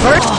First